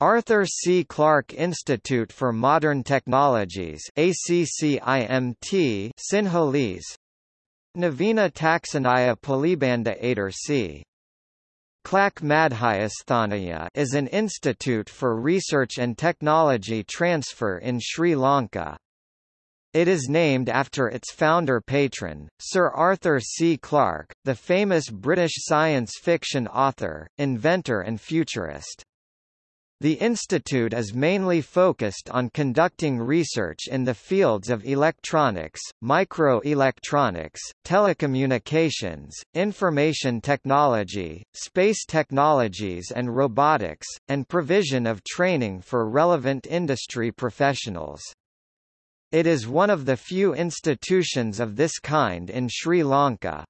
Arthur C. Clarke Institute for Modern Technologies ACCIMT Sinhalese Navina Taxonaya Polybanda Ader C. Madhyasthanaya is an institute for research and technology transfer in Sri Lanka. It is named after its founder patron, Sir Arthur C. Clarke, the famous British science fiction author, inventor and futurist. The institute is mainly focused on conducting research in the fields of electronics, microelectronics, telecommunications, information technology, space technologies and robotics, and provision of training for relevant industry professionals. It is one of the few institutions of this kind in Sri Lanka.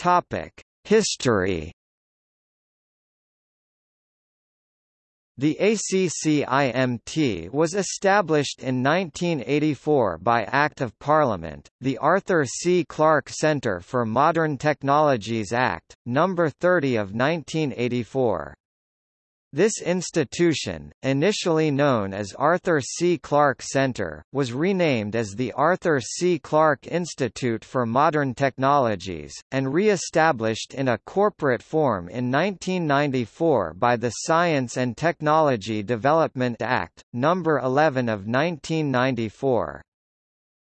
Topic: History. The ACCIMT was established in 1984 by Act of Parliament, the Arthur C. Clarke Centre for Modern Technologies Act, No. 30 of 1984. This institution, initially known as Arthur C. Clarke Center, was renamed as the Arthur C. Clarke Institute for Modern Technologies, and re-established in a corporate form in 1994 by the Science and Technology Development Act, No. 11 of 1994.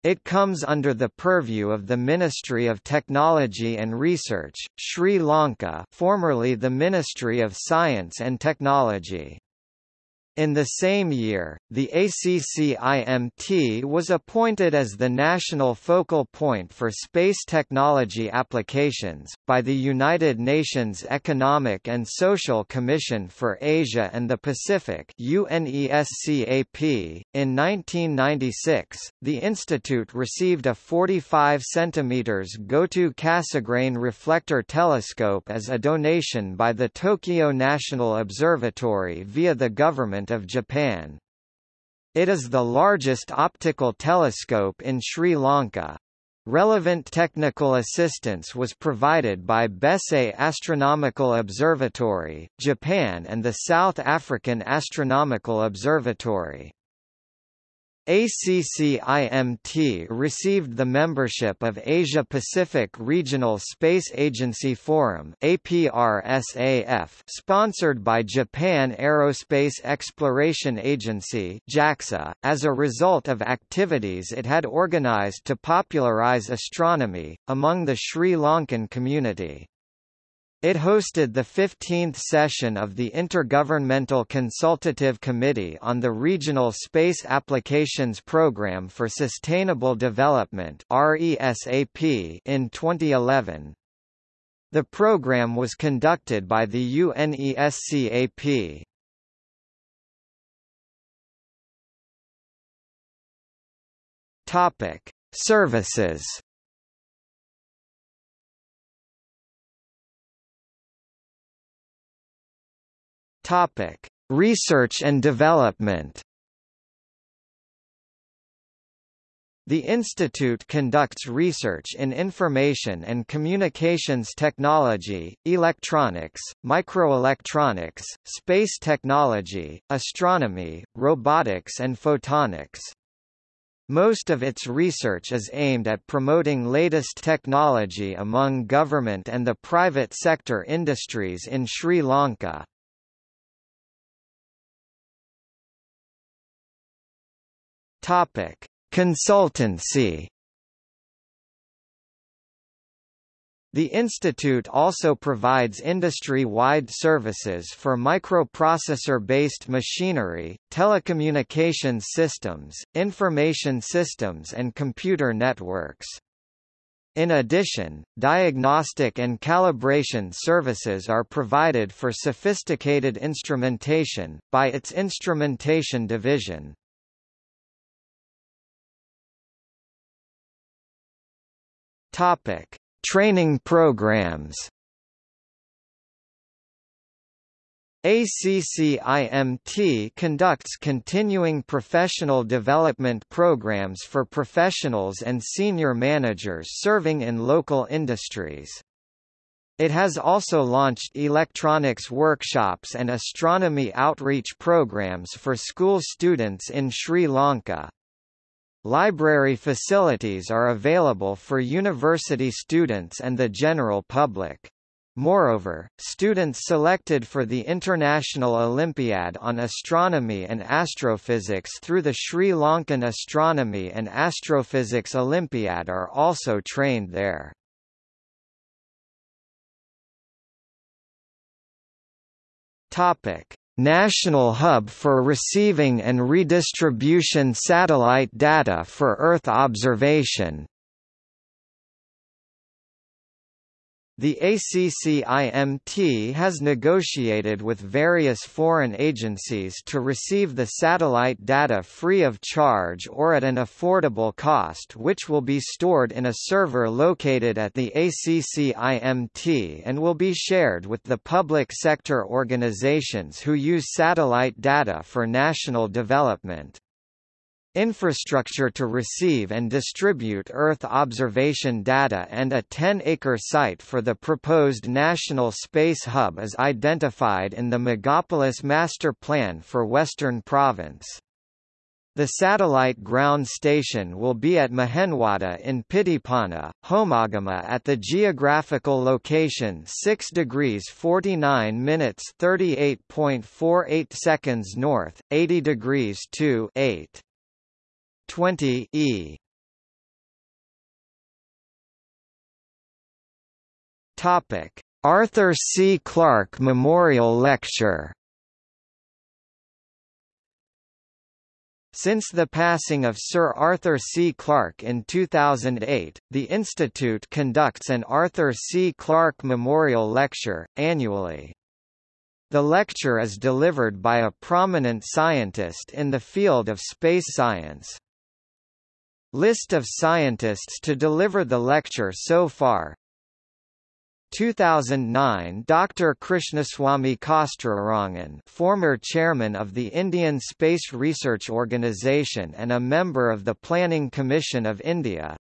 It comes under the purview of the Ministry of Technology and Research, Sri Lanka formerly the Ministry of Science and Technology. In the same year, the ACCIMT was appointed as the national focal point for space technology applications, by the United Nations Economic and Social Commission for Asia and the Pacific UNESCAP. .In 1996, the institute received a 45 cm Goto Cassegrain reflector telescope as a donation by the Tokyo National Observatory via the government Government of Japan. It is the largest optical telescope in Sri Lanka. Relevant technical assistance was provided by Bisei Astronomical Observatory, Japan and the South African Astronomical Observatory. ACCIMT received the membership of Asia-Pacific Regional Space Agency Forum APRSAF sponsored by Japan Aerospace Exploration Agency JAXA, as a result of activities it had organized to popularize astronomy, among the Sri Lankan community. It hosted the 15th session of the Intergovernmental Consultative Committee on the Regional Space Applications Programme for Sustainable Development in 2011. The program was conducted by the UNESCAP. Services Topic: Research and development. The institute conducts research in information and communications technology, electronics, microelectronics, space technology, astronomy, robotics and photonics. Most of its research is aimed at promoting latest technology among government and the private sector industries in Sri Lanka. Topic: Consultancy. The institute also provides industry-wide services for microprocessor-based machinery, telecommunications systems, information systems and computer networks. In addition, diagnostic and calibration services are provided for sophisticated instrumentation, by its instrumentation division. Topic: Training programs. ACCIMT conducts continuing professional development programs for professionals and senior managers serving in local industries. It has also launched electronics workshops and astronomy outreach programs for school students in Sri Lanka. Library facilities are available for university students and the general public. Moreover, students selected for the International Olympiad on Astronomy and Astrophysics through the Sri Lankan Astronomy and Astrophysics Olympiad are also trained there. Topic: National Hub for Receiving and Redistribution Satellite Data for Earth Observation The ACCIMT has negotiated with various foreign agencies to receive the satellite data free of charge or at an affordable cost which will be stored in a server located at the ACCIMT and will be shared with the public sector organizations who use satellite data for national development. Infrastructure to receive and distribute Earth observation data and a 10-acre site for the proposed National Space Hub is identified in the Megapolis Master Plan for Western Province. The satellite ground station will be at Mahenwada in Pittipana, Homagama at the geographical location 6 degrees 49 minutes 38.48 seconds north, 80 degrees 2 8. 20 E Topic Arthur C. Clarke Memorial Lecture Since the passing of Sir Arthur C. Clarke in 2008, the Institute conducts an Arthur C. Clarke Memorial Lecture, annually. The lecture is delivered by a prominent scientist in the field of space science. List of scientists to deliver the lecture so far 2009 Dr. Krishnaswamy Kasturirangan former chairman of the Indian Space Research Organisation and a member of the Planning Commission of India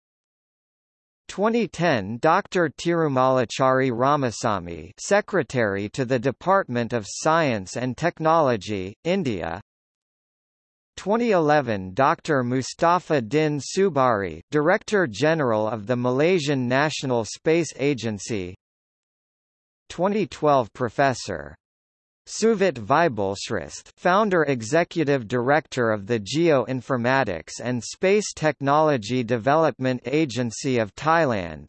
2010 Dr. Tirumalachari Ramasami Secretary to the Department of Science and Technology, India 2011 Dr. Mustafa Din Subari Director General of the Malaysian National Space Agency 2012 Professor Suvit Vibulshrestha founder executive director of the Geoinformatics and Space Technology Development Agency of Thailand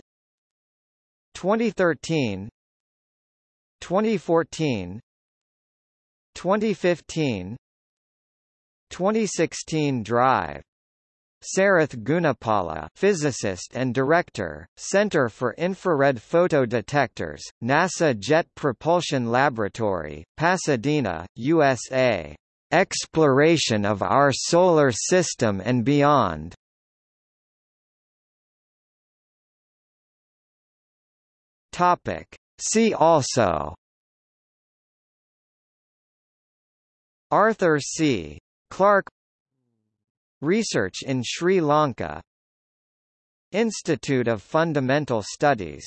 2013 2014 2015 2016 Drive Sarath Gunapala physicist and director, Center for Infrared Photodetectors, NASA Jet Propulsion Laboratory, Pasadena, USA. Exploration of our solar system and beyond. Topic. See also Arthur C. Clarke Research in Sri Lanka Institute of Fundamental Studies